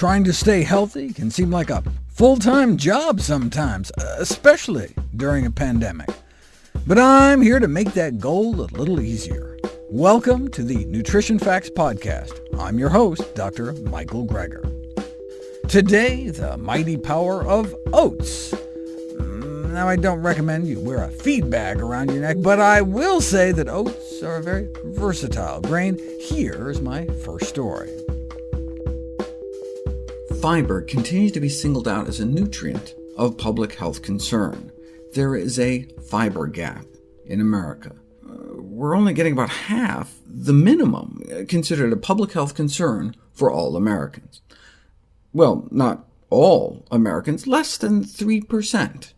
Trying to stay healthy can seem like a full-time job sometimes, especially during a pandemic. But I'm here to make that goal a little easier. Welcome to the Nutrition Facts Podcast. I'm your host, Dr. Michael Greger. Today, the mighty power of oats. Mm, now, I don't recommend you wear a feed bag around your neck, but I will say that oats are a very versatile grain. Here's my first story fiber continues to be singled out as a nutrient of public health concern. There is a fiber gap in America. Uh, we're only getting about half the minimum considered a public health concern for all Americans. Well, not all Americans, less than 3%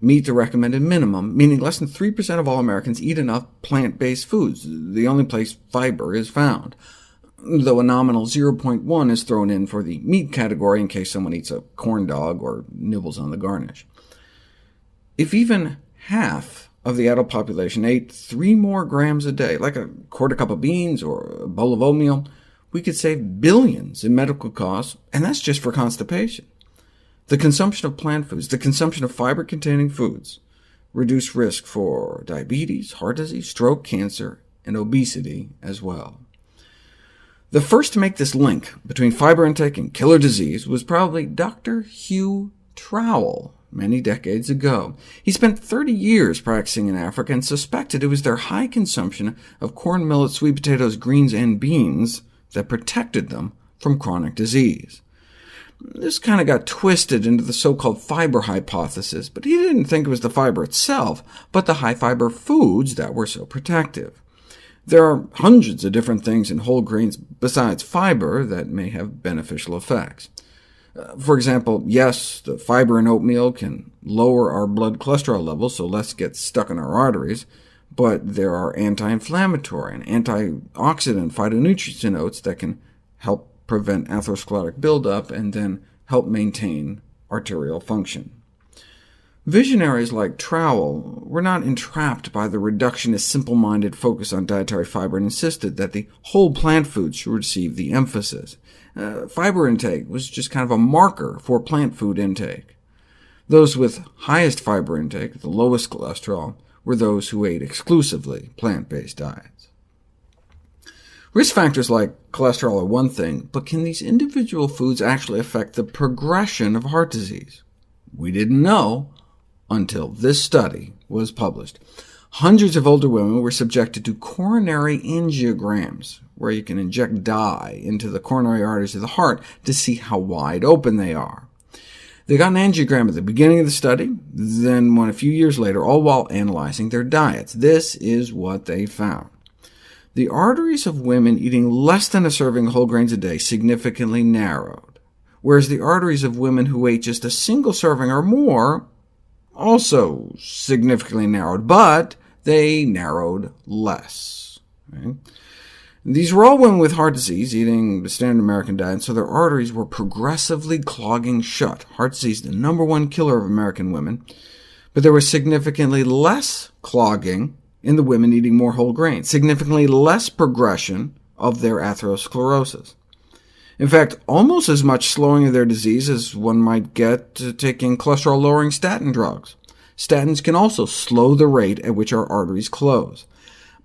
meet the recommended minimum, meaning less than 3% of all Americans eat enough plant-based foods, the only place fiber is found though a nominal 0.1 is thrown in for the meat category in case someone eats a corn dog or nibbles on the garnish. If even half of the adult population ate 3 more grams a day, like a quarter cup of beans or a bowl of oatmeal, we could save billions in medical costs, and that's just for constipation. The consumption of plant foods, the consumption of fiber-containing foods, reduce risk for diabetes, heart disease, stroke, cancer, and obesity as well. The first to make this link between fiber intake and killer disease was probably Dr. Hugh Trowell, many decades ago. He spent 30 years practicing in Africa and suspected it was their high consumption of corn, millet, sweet potatoes, greens, and beans that protected them from chronic disease. This kind of got twisted into the so-called fiber hypothesis, but he didn't think it was the fiber itself, but the high-fiber foods that were so protective. There are hundreds of different things in whole grains besides fiber that may have beneficial effects. Uh, for example, yes, the fiber in oatmeal can lower our blood cholesterol levels, so less gets stuck in our arteries, but there are anti-inflammatory and antioxidant phytonutrients in oats that can help prevent atherosclerotic buildup and then help maintain arterial function. Visionaries like Trowell were not entrapped by the reductionist, simple-minded focus on dietary fiber and insisted that the whole plant foods should receive the emphasis. Uh, fiber intake was just kind of a marker for plant food intake. Those with highest fiber intake, the lowest cholesterol, were those who ate exclusively plant-based diets. Risk factors like cholesterol are one thing, but can these individual foods actually affect the progression of heart disease? We didn't know until this study was published. Hundreds of older women were subjected to coronary angiograms, where you can inject dye into the coronary arteries of the heart to see how wide open they are. They got an angiogram at the beginning of the study, then one a few years later, all while analyzing their diets. This is what they found. The arteries of women eating less than a serving of whole grains a day significantly narrowed, whereas the arteries of women who ate just a single serving or more also significantly narrowed, but they narrowed less. Right? These were all women with heart disease, eating the standard American diet, so their arteries were progressively clogging shut. Heart disease, the number one killer of American women, but there was significantly less clogging in the women eating more whole grains, significantly less progression of their atherosclerosis. In fact, almost as much slowing of their disease as one might get taking cholesterol-lowering statin drugs. Statins can also slow the rate at which our arteries close.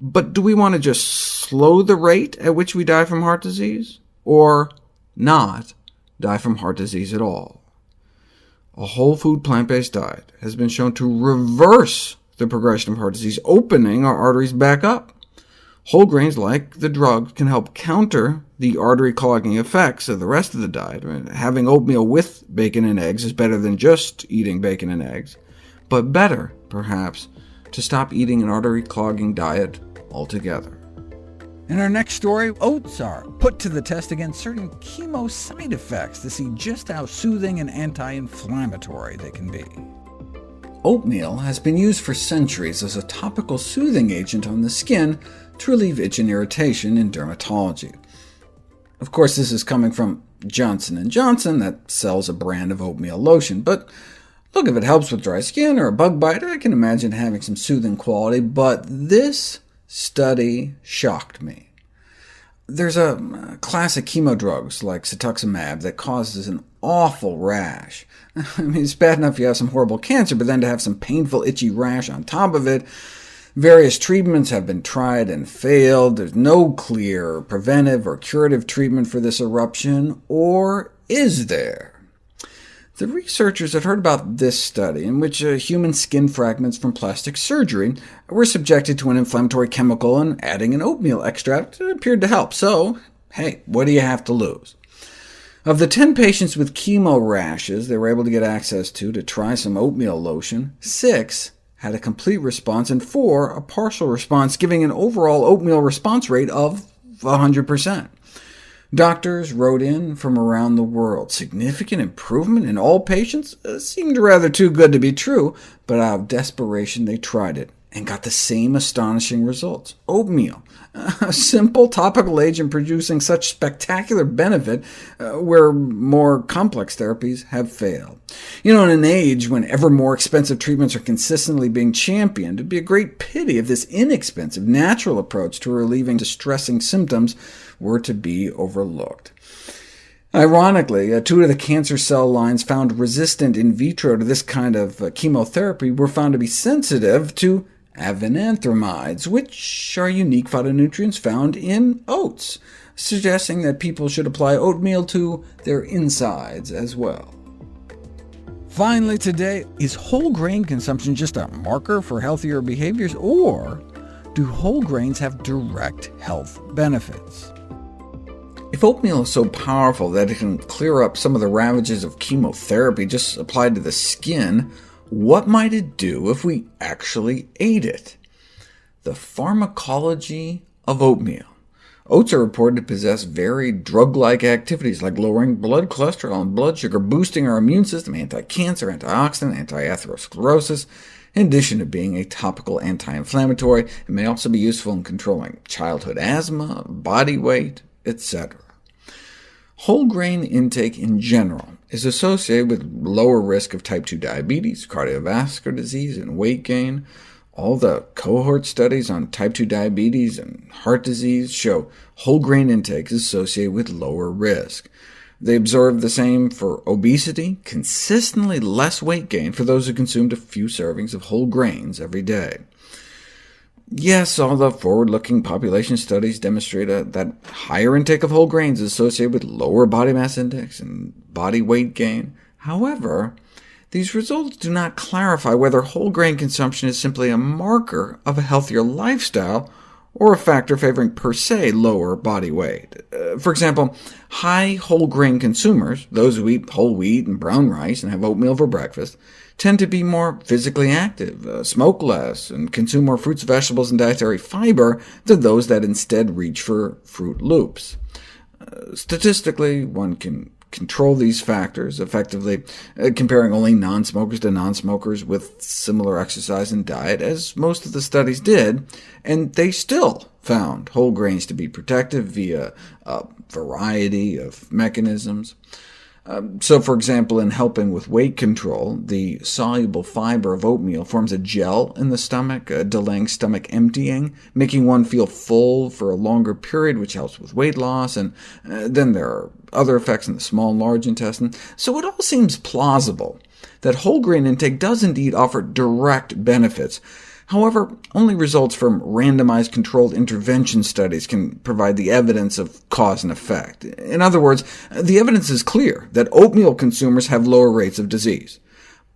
But do we want to just slow the rate at which we die from heart disease, or not die from heart disease at all? A whole food plant-based diet has been shown to reverse the progression of heart disease, opening our arteries back up. Whole grains, like the drug, can help counter the artery clogging effects of the rest of the diet. Having oatmeal with bacon and eggs is better than just eating bacon and eggs, but better, perhaps, to stop eating an artery clogging diet altogether. In our next story, oats are put to the test against certain chemo side effects to see just how soothing and anti-inflammatory they can be. Oatmeal has been used for centuries as a topical soothing agent on the skin to relieve itch and irritation in dermatology. Of course, this is coming from Johnson & Johnson, that sells a brand of oatmeal lotion, but look, if it helps with dry skin or a bug bite, I can imagine having some soothing quality, but this study shocked me. There's a uh, class of chemo drugs, like cetuximab, that causes an awful rash. I mean, it's bad enough you have some horrible cancer, but then to have some painful, itchy rash on top of it, Various treatments have been tried and failed. There's no clear preventive or curative treatment for this eruption, or is there? The researchers had heard about this study, in which uh, human skin fragments from plastic surgery were subjected to an inflammatory chemical, and adding an oatmeal extract appeared to help. So, hey, what do you have to lose? Of the 10 patients with chemo rashes they were able to get access to to try some oatmeal lotion, six had a complete response, and 4 a partial response, giving an overall oatmeal response rate of 100%. Doctors wrote in from around the world. Significant improvement in all patients uh, seemed rather too good to be true, but out of desperation they tried it and got the same astonishing results. Oatmeal, a simple topical agent producing such spectacular benefit uh, where more complex therapies have failed. You know, in an age when ever more expensive treatments are consistently being championed, it'd be a great pity if this inexpensive, natural approach to relieving distressing symptoms were to be overlooked. Ironically, uh, two of the cancer cell lines found resistant in vitro to this kind of uh, chemotherapy were found to be sensitive to avenanthramides, which are unique phytonutrients found in oats, suggesting that people should apply oatmeal to their insides as well. Finally today, is whole grain consumption just a marker for healthier behaviors, or do whole grains have direct health benefits? If oatmeal is so powerful that it can clear up some of the ravages of chemotherapy just applied to the skin, what might it do if we actually ate it? The pharmacology of oatmeal. Oats are reported to possess varied drug-like activities, like lowering blood cholesterol and blood sugar, boosting our immune system, anti-cancer, antioxidant, anti-atherosclerosis, in addition to being a topical anti-inflammatory. It may also be useful in controlling childhood asthma, body weight, etc. Whole grain intake in general is associated with lower risk of type 2 diabetes, cardiovascular disease, and weight gain. All the cohort studies on type 2 diabetes and heart disease show whole grain intake is associated with lower risk. They observed the same for obesity, consistently less weight gain for those who consumed a few servings of whole grains every day. Yes, all the forward-looking population studies demonstrate a, that higher intake of whole grains is associated with lower body mass index and body weight gain. However, these results do not clarify whether whole grain consumption is simply a marker of a healthier lifestyle, or a factor favoring per se lower body weight. Uh, for example, high whole grain consumers, those who eat whole wheat and brown rice and have oatmeal for breakfast, tend to be more physically active, uh, smoke less, and consume more fruits, vegetables, and dietary fiber than those that instead reach for Froot Loops. Uh, statistically, one can control these factors effectively, uh, comparing only non-smokers to non-smokers with similar exercise and diet, as most of the studies did, and they still found whole grains to be protective via a variety of mechanisms. Um, so, for example, in helping with weight control, the soluble fiber of oatmeal forms a gel in the stomach, uh, delaying stomach emptying, making one feel full for a longer period, which helps with weight loss, and uh, then there are other effects in the small and large intestine. So it all seems plausible that whole grain intake does indeed offer direct benefits, However, only results from randomized controlled intervention studies can provide the evidence of cause and effect. In other words, the evidence is clear that oatmeal consumers have lower rates of disease.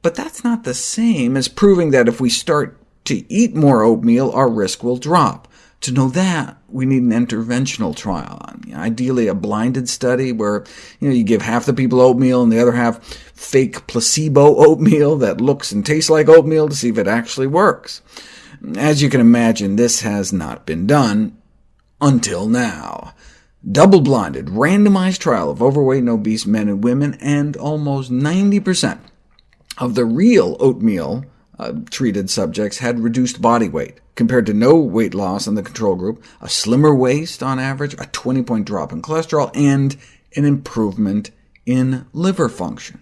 But that's not the same as proving that if we start to eat more oatmeal, our risk will drop. To know that, we need an interventional trial, ideally a blinded study where you, know, you give half the people oatmeal and the other half fake placebo oatmeal that looks and tastes like oatmeal to see if it actually works. As you can imagine, this has not been done until now. Double-blinded, randomized trial of overweight and obese men and women, and almost 90% of the real oatmeal uh, treated subjects had reduced body weight, compared to no weight loss in the control group, a slimmer waist on average, a 20-point drop in cholesterol, and an improvement in liver function.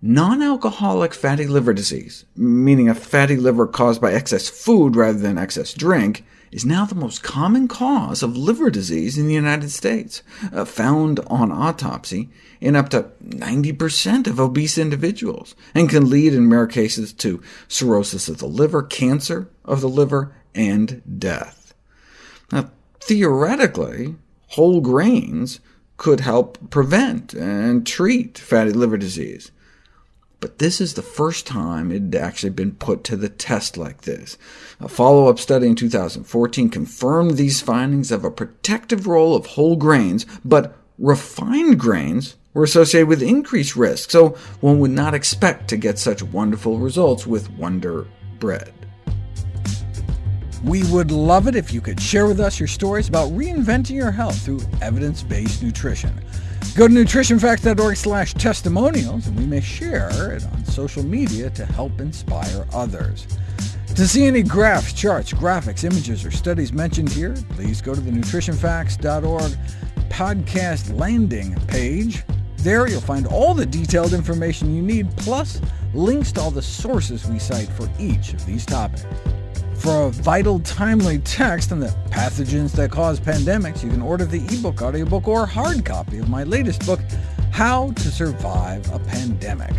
Non-alcoholic fatty liver disease, meaning a fatty liver caused by excess food rather than excess drink, is now the most common cause of liver disease in the United States, uh, found on autopsy in up to 90% of obese individuals, and can lead in rare cases to cirrhosis of the liver, cancer of the liver, and death. Now, theoretically, whole grains could help prevent and treat fatty liver disease, but this is the first time it had actually been put to the test like this. A follow-up study in 2014 confirmed these findings of a protective role of whole grains, but refined grains were associated with increased risk, so one would not expect to get such wonderful results with Wonder Bread. We would love it if you could share with us your stories about reinventing your health through evidence-based nutrition. Go to nutritionfacts.org slash testimonials, and we may share it on social media to help inspire others. To see any graphs, charts, graphics, images, or studies mentioned here, please go to the nutritionfacts.org podcast landing page. There you'll find all the detailed information you need, plus links to all the sources we cite for each of these topics. For a vital, timely text on the pathogens that cause pandemics, you can order the ebook, audiobook, or hard copy of my latest book, How to Survive a Pandemic.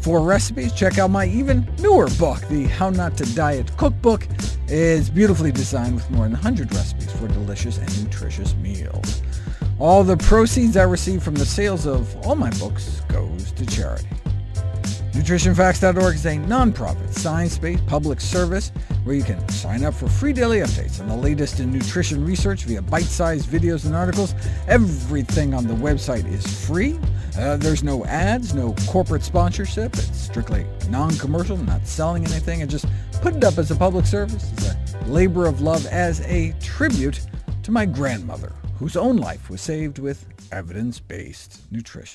For recipes, check out my even newer book, the How Not to Diet Cookbook. It's beautifully designed with more than 100 recipes for delicious and nutritious meals. All the proceeds I receive from the sales of all my books goes to charity. NutritionFacts.org is a nonprofit, science-based public service where you can sign up for free daily updates on the latest in nutrition research via bite-sized videos and articles. Everything on the website is free. Uh, there's no ads, no corporate sponsorship. It's strictly non-commercial, not selling anything, and just put it up as a public service, as a labor of love, as a tribute to my grandmother, whose own life was saved with evidence-based nutrition.